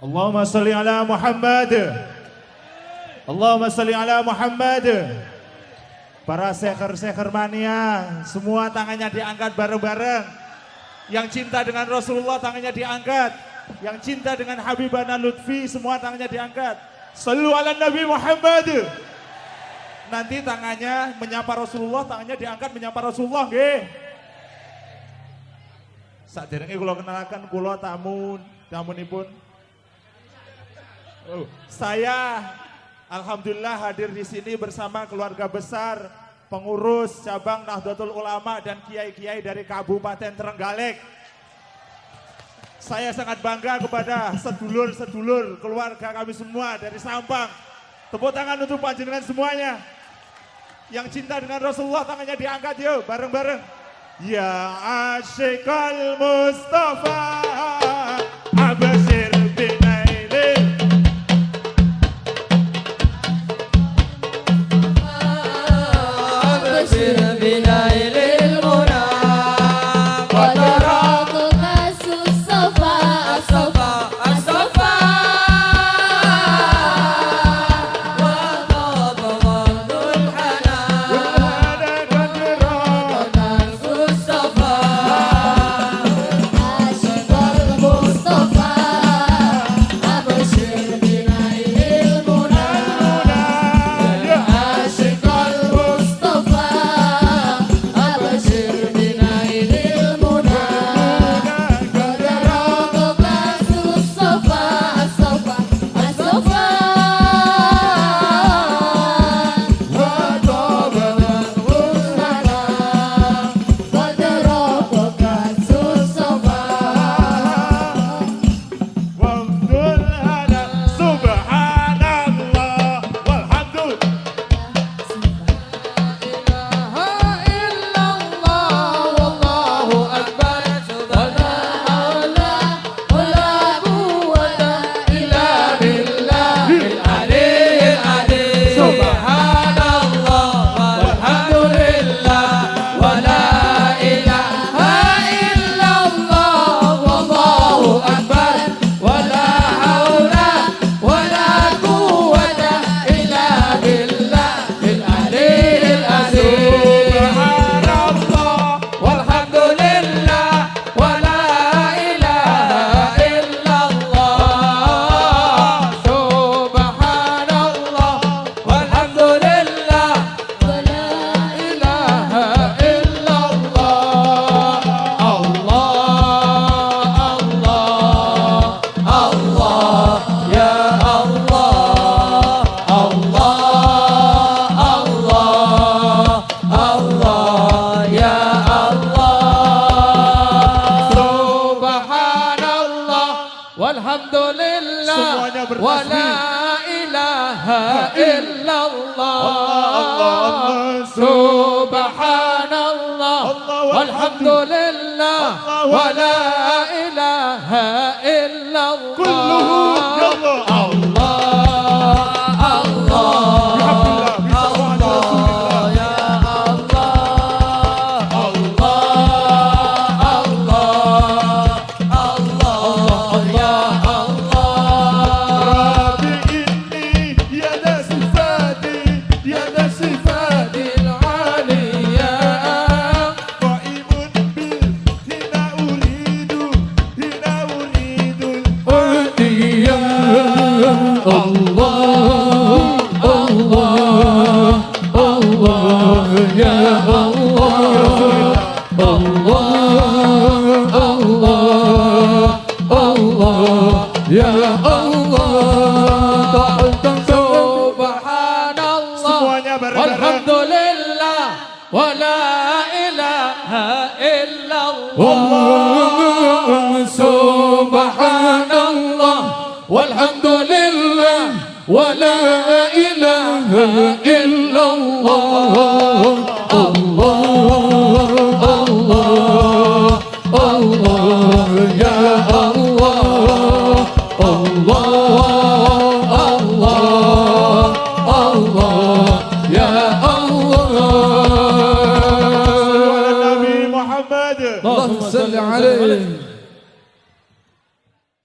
Allahumma salli ala Muhammad. Allahumma salli ala Muhammad. Para seker-seker mania, semua tangannya diangkat bareng-bareng. Yang cinta dengan Rasulullah tangannya diangkat. Yang cinta dengan Habibana Lutfi semua tangannya diangkat. Sallu ala Nabi Muhammad. Nanti tangannya menyapa Rasulullah, tangannya diangkat menyapa Rasulullah, nggih. Saat derenge kula kenalkan kula tamu tamunipun. Saya alhamdulillah hadir di sini bersama keluarga besar pengurus cabang Nahdlatul Ulama dan kiai-kiai dari Kabupaten Trenggalek. Saya sangat bangga kepada sedulur-sedulur keluarga kami semua dari Sampang. Tepuk tangan untuk panjenengan semuanya. Yang cinta dengan Rasulullah tangannya diangkat yuk bareng-bareng. Ya asyikal Mustafa yeah. والحمد لله ولا إله إلا الله سبحان الله والحمد لله ولا إله إلا والحمد لله ولا إله إلا الله سبحان الله والحمد لله ولا إله إلا الله الله الله الله يا عليه